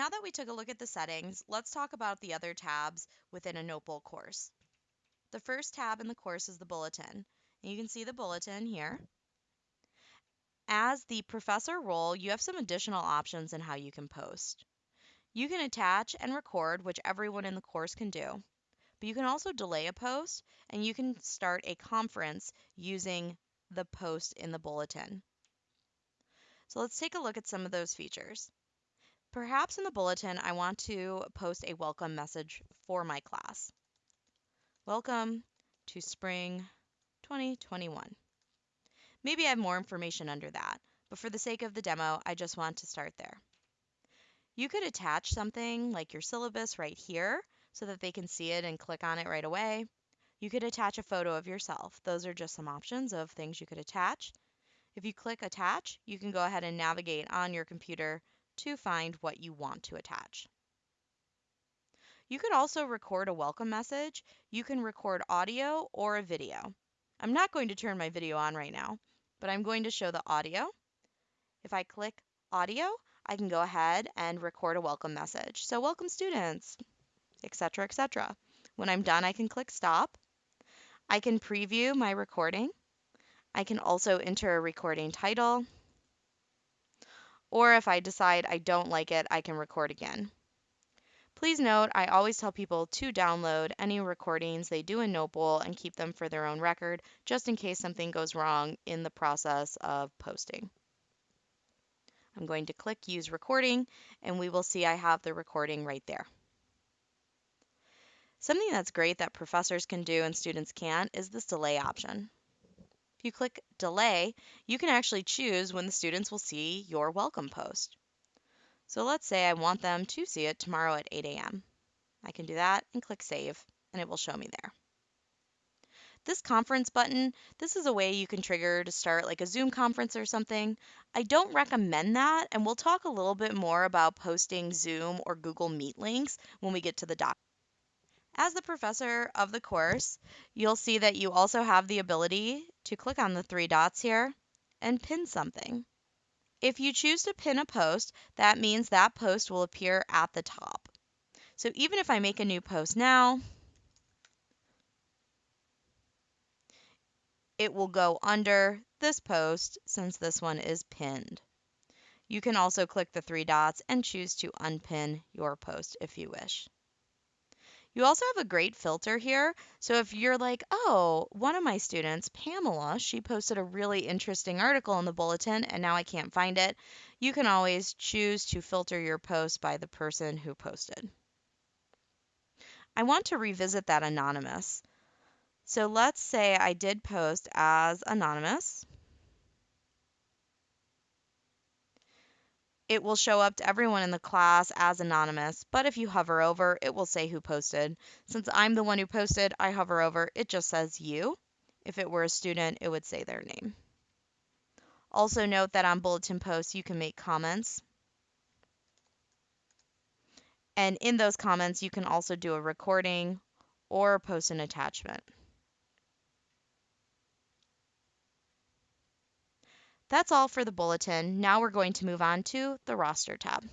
Now that we took a look at the settings, let's talk about the other tabs within a Notebowl course. The first tab in the course is the bulletin. And you can see the bulletin here. As the professor role, you have some additional options in how you can post. You can attach and record, which everyone in the course can do. But you can also delay a post and you can start a conference using the post in the bulletin. So let's take a look at some of those features. Perhaps in the bulletin, I want to post a welcome message for my class. Welcome to spring 2021. Maybe I have more information under that, but for the sake of the demo, I just want to start there. You could attach something like your syllabus right here so that they can see it and click on it right away. You could attach a photo of yourself. Those are just some options of things you could attach. If you click attach, you can go ahead and navigate on your computer to find what you want to attach. You could also record a welcome message. You can record audio or a video. I'm not going to turn my video on right now, but I'm going to show the audio. If I click audio, I can go ahead and record a welcome message. So welcome students, etc., etc. When I'm done, I can click stop. I can preview my recording. I can also enter a recording title. Or if I decide I don't like it, I can record again. Please note, I always tell people to download any recordings they do in Notebowl and keep them for their own record, just in case something goes wrong in the process of posting. I'm going to click Use Recording, and we will see I have the recording right there. Something that's great that professors can do and students can't is this delay option. If you click Delay, you can actually choose when the students will see your welcome post. So let's say I want them to see it tomorrow at 8 a.m. I can do that and click Save, and it will show me there. This conference button, this is a way you can trigger to start like a Zoom conference or something. I don't recommend that, and we'll talk a little bit more about posting Zoom or Google Meet links when we get to the doc. As the professor of the course, you'll see that you also have the ability to click on the three dots here and pin something. If you choose to pin a post, that means that post will appear at the top. So even if I make a new post now, it will go under this post since this one is pinned. You can also click the three dots and choose to unpin your post if you wish. You also have a great filter here. So if you're like, oh, one of my students, Pamela, she posted a really interesting article in the bulletin and now I can't find it, you can always choose to filter your post by the person who posted. I want to revisit that anonymous. So let's say I did post as anonymous. It will show up to everyone in the class as anonymous, but if you hover over, it will say who posted. Since I'm the one who posted, I hover over, it just says you. If it were a student, it would say their name. Also note that on bulletin posts, you can make comments. And in those comments, you can also do a recording or post an attachment. That's all for the bulletin. Now we're going to move on to the roster tab.